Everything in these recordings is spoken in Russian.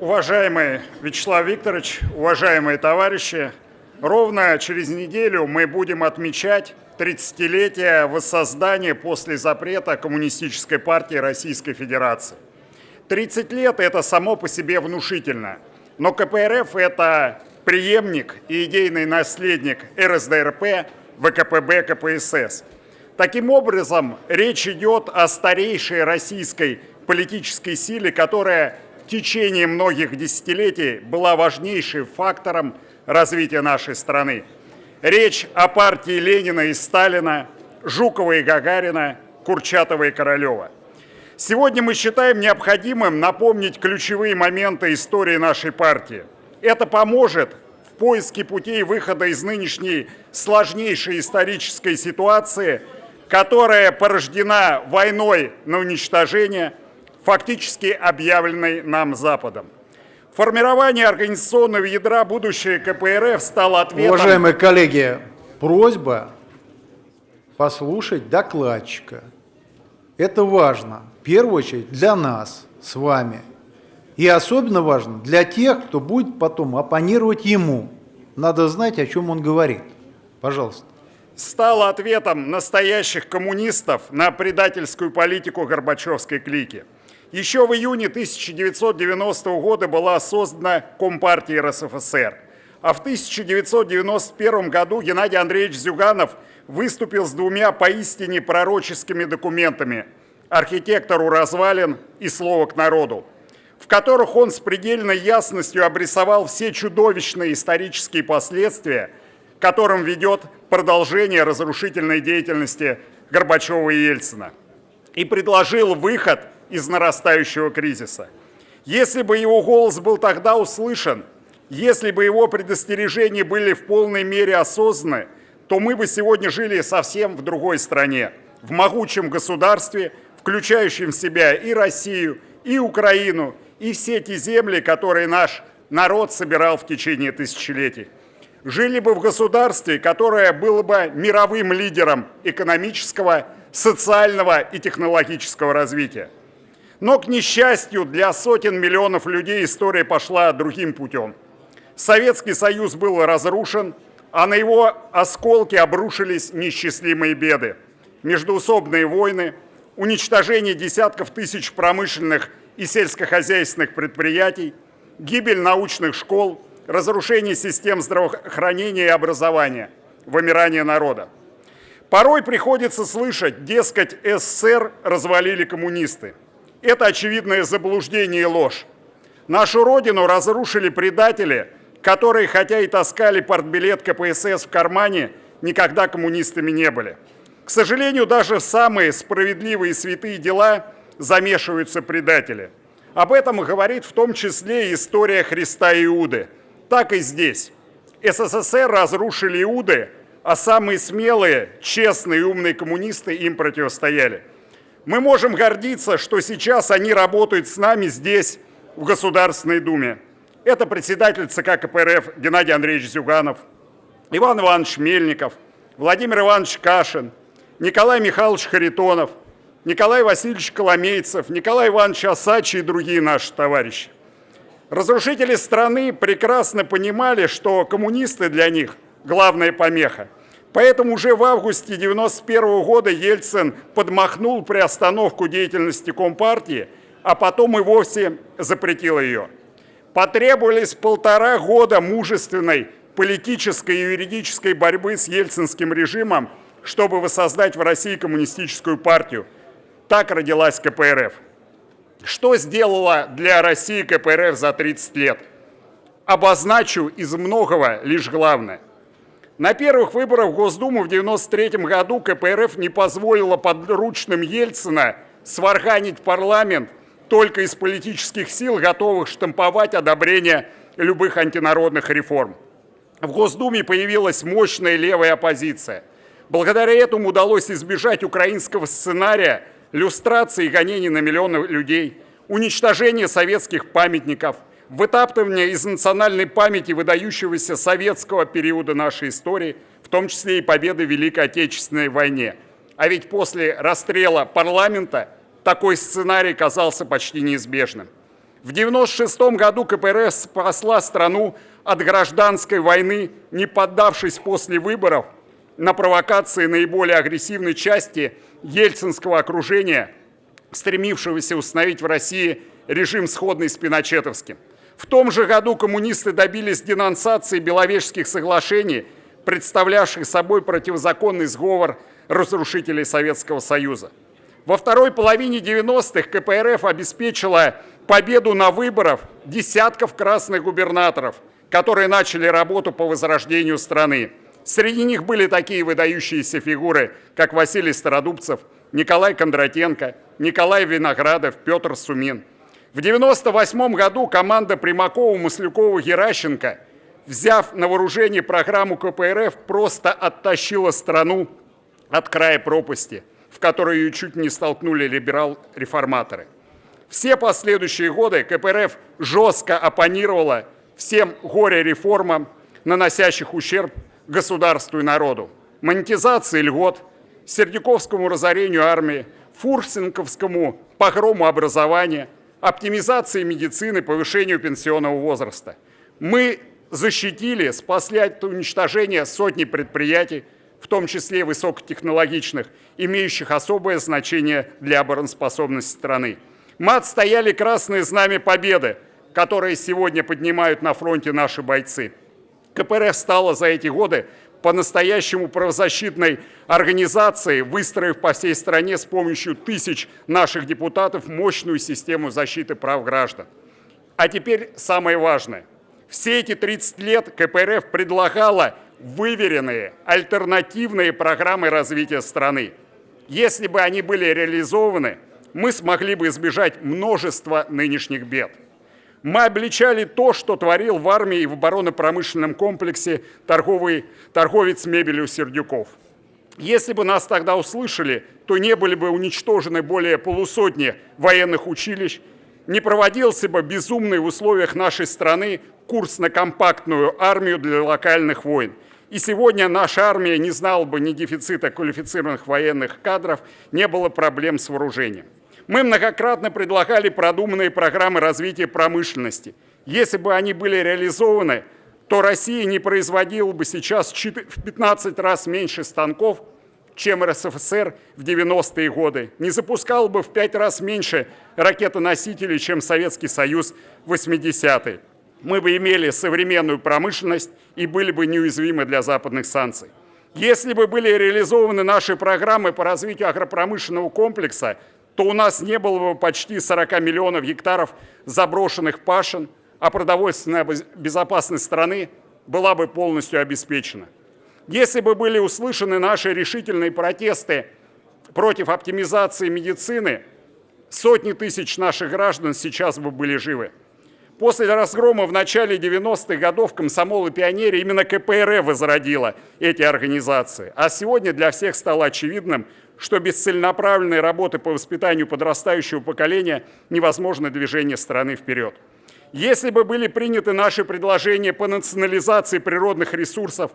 Уважаемый Вячеслав Викторович, уважаемые товарищи, ровно через неделю мы будем отмечать 30-летие воссоздания после запрета Коммунистической партии Российской Федерации. 30 лет – это само по себе внушительно, но КПРФ – это преемник и идейный наследник РСДРП, ВКПБ, КПСС. Таким образом, речь идет о старейшей российской политической силе, которая течение многих десятилетий была важнейшим фактором развития нашей страны. Речь о партии Ленина и Сталина, Жукова и Гагарина, Курчатова и Королева. Сегодня мы считаем необходимым напомнить ключевые моменты истории нашей партии. Это поможет в поиске путей выхода из нынешней сложнейшей исторической ситуации, которая порождена войной на уничтожение, фактически объявленной нам Западом. Формирование организационного ядра будущее КПРФ стало ответом... Уважаемые коллеги, просьба послушать докладчика. Это важно, в первую очередь, для нас с вами. И особенно важно для тех, кто будет потом оппонировать ему. Надо знать, о чем он говорит. Пожалуйста. Стало ответом настоящих коммунистов на предательскую политику Горбачевской клики. Еще в июне 1990 года была создана Компартия РСФСР. А в 1991 году Геннадий Андреевич Зюганов выступил с двумя поистине пророческими документами «Архитектору развалин» и «Слово к народу», в которых он с предельной ясностью обрисовал все чудовищные исторические последствия, которым ведет продолжение разрушительной деятельности Горбачева и Ельцина, и предложил выход – из нарастающего кризиса. Если бы его голос был тогда услышан, если бы его предостережения были в полной мере осознаны, то мы бы сегодня жили совсем в другой стране, в могучем государстве, включающем в себя и Россию, и Украину, и все те земли, которые наш народ собирал в течение тысячелетий. Жили бы в государстве, которое было бы мировым лидером экономического, социального и технологического развития. Но, к несчастью, для сотен миллионов людей история пошла другим путем. Советский Союз был разрушен, а на его осколки обрушились несчастливые беды. Междуусобные войны, уничтожение десятков тысяч промышленных и сельскохозяйственных предприятий, гибель научных школ, разрушение систем здравоохранения и образования, вымирание народа. Порой приходится слышать, дескать, СССР развалили коммунисты. Это очевидное заблуждение и ложь. Нашу родину разрушили предатели, которые, хотя и таскали портбилет КПСС в кармане, никогда коммунистами не были. К сожалению, даже в самые справедливые святые дела замешиваются предатели. Об этом говорит в том числе история Христа и Иуды. Так и здесь. СССР разрушили Иуды, а самые смелые, честные и умные коммунисты им противостояли. Мы можем гордиться, что сейчас они работают с нами здесь, в Государственной Думе. Это председатель ЦК КПРФ Геннадий Андреевич Зюганов, Иван Иванович Мельников, Владимир Иванович Кашин, Николай Михайлович Харитонов, Николай Васильевич Коломейцев, Николай Иванович Осачи и другие наши товарищи. Разрушители страны прекрасно понимали, что коммунисты для них – главная помеха – Поэтому уже в августе 1991 года Ельцин подмахнул приостановку деятельности Компартии, а потом и вовсе запретил ее. Потребовались полтора года мужественной политической и юридической борьбы с ельцинским режимом, чтобы воссоздать в России коммунистическую партию. Так родилась КПРФ. Что сделала для России КПРФ за 30 лет? Обозначу из многого лишь главное – на первых выборах в Госдуму в 1993 году КПРФ не позволила подручным Ельцина сварганить парламент только из политических сил, готовых штамповать одобрение любых антинародных реформ. В Госдуме появилась мощная левая оппозиция. Благодаря этому удалось избежать украинского сценария люстрации и гонений на миллионы людей, уничтожения советских памятников – вытаптывание из национальной памяти выдающегося советского периода нашей истории, в том числе и победы в Великой Отечественной войне. А ведь после расстрела парламента такой сценарий казался почти неизбежным. В 1996 году КПРФ спасла страну от гражданской войны, не поддавшись после выборов на провокации наиболее агрессивной части ельцинского окружения, стремившегося установить в России режим сходный с пиночетовским. В том же году коммунисты добились денонсации Беловежских соглашений, представлявших собой противозаконный сговор разрушителей Советского Союза. Во второй половине 90-х КПРФ обеспечила победу на выборах десятков красных губернаторов, которые начали работу по возрождению страны. Среди них были такие выдающиеся фигуры, как Василий Стародубцев, Николай Кондратенко, Николай Виноградов, Петр Сумин. В 1998 году команда Примакова, Маслюкова, Геращенко, взяв на вооружение программу КПРФ, просто оттащила страну от края пропасти, в которой ее чуть не столкнули либерал-реформаторы. Все последующие годы КПРФ жестко оппонировала всем горе-реформам, наносящих ущерб государству и народу. Монетизации льгот, Сердюковскому разорению армии, Фурсенковскому погрому образования, оптимизации медицины, повышению пенсионного возраста. Мы защитили, спасли от уничтожения сотни предприятий, в том числе высокотехнологичных, имеющих особое значение для обороноспособности страны. Мы отстояли красные знамя победы, которые сегодня поднимают на фронте наши бойцы. КПРФ стала за эти годы по-настоящему правозащитной организацией, выстроив по всей стране с помощью тысяч наших депутатов мощную систему защиты прав граждан. А теперь самое важное. Все эти 30 лет КПРФ предлагала выверенные альтернативные программы развития страны. Если бы они были реализованы, мы смогли бы избежать множества нынешних бед. Мы обличали то, что творил в армии и в оборонно-промышленном комплексе торговый, торговец мебелью Сердюков. Если бы нас тогда услышали, то не были бы уничтожены более полусотни военных училищ, не проводился бы безумный в условиях нашей страны курс на компактную армию для локальных войн. И сегодня наша армия не знала бы ни дефицита квалифицированных военных кадров, не было проблем с вооружением. Мы многократно предлагали продуманные программы развития промышленности. Если бы они были реализованы, то Россия не производила бы сейчас в 15 раз меньше станков, чем РСФСР в 90-е годы, не запускал бы в 5 раз меньше ракетоносителей, чем Советский Союз в 80-е. Мы бы имели современную промышленность и были бы неуязвимы для западных санкций. Если бы были реализованы наши программы по развитию агропромышленного комплекса, то у нас не было бы почти 40 миллионов гектаров заброшенных пашин, а продовольственная безопасность страны была бы полностью обеспечена. Если бы были услышаны наши решительные протесты против оптимизации медицины, сотни тысяч наших граждан сейчас бы были живы. После разгрома в начале 90-х годов комсомол и пионерия именно КПРФ возродила эти организации. А сегодня для всех стало очевидным, что без целенаправленной работы по воспитанию подрастающего поколения невозможно движение страны вперед. Если бы были приняты наши предложения по национализации природных ресурсов,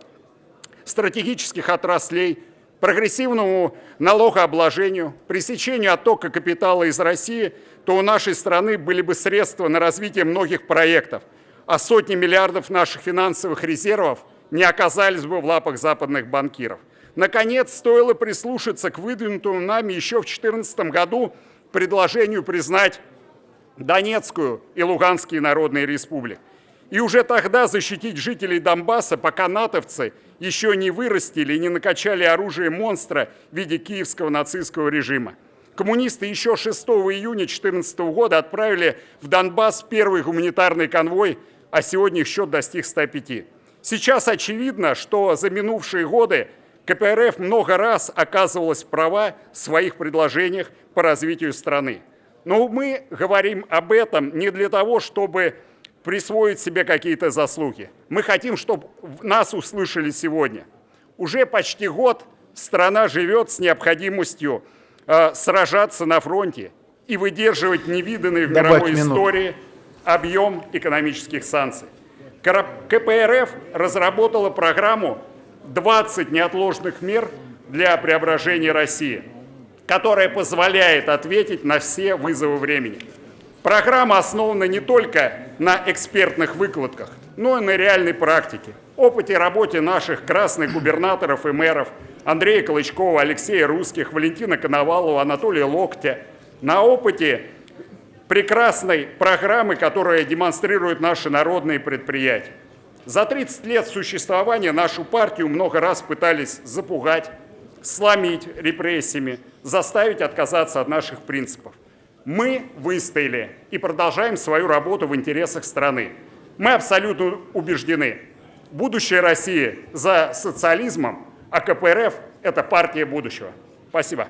стратегических отраслей, прогрессивному налогообложению, пресечению оттока капитала из России, то у нашей страны были бы средства на развитие многих проектов, а сотни миллиардов наших финансовых резервов не оказались бы в лапах западных банкиров. Наконец, стоило прислушаться к выдвинутому нами еще в 2014 году предложению признать Донецкую и Луганские народные республики. И уже тогда защитить жителей Донбасса, пока натовцы еще не вырастили и не накачали оружие монстра в виде киевского нацистского режима. Коммунисты еще 6 июня 2014 года отправили в Донбасс первый гуманитарный конвой, а сегодня их счет достиг 105. Сейчас очевидно, что за минувшие годы КПРФ много раз оказывалась права в своих предложениях по развитию страны. Но мы говорим об этом не для того, чтобы присвоить себе какие-то заслуги. Мы хотим, чтобы нас услышали сегодня. Уже почти год страна живет с необходимостью э, сражаться на фронте и выдерживать невиданный в Добавь мировой минуту. истории объем экономических санкций. КПРФ разработала программу 20 неотложных мер для преображения России, которая позволяет ответить на все вызовы времени. Программа основана не только на экспертных выкладках, но и на реальной практике, опыте работы наших красных губернаторов и мэров Андрея Колычкова, Алексея Русских, Валентина Коновалова, Анатолия Локтя, на опыте прекрасной программы, которая демонстрирует наши народные предприятия. За 30 лет существования нашу партию много раз пытались запугать, сломить репрессиями, заставить отказаться от наших принципов. Мы выстояли и продолжаем свою работу в интересах страны. Мы абсолютно убеждены, будущее России за социализмом, а КПРФ – это партия будущего. Спасибо.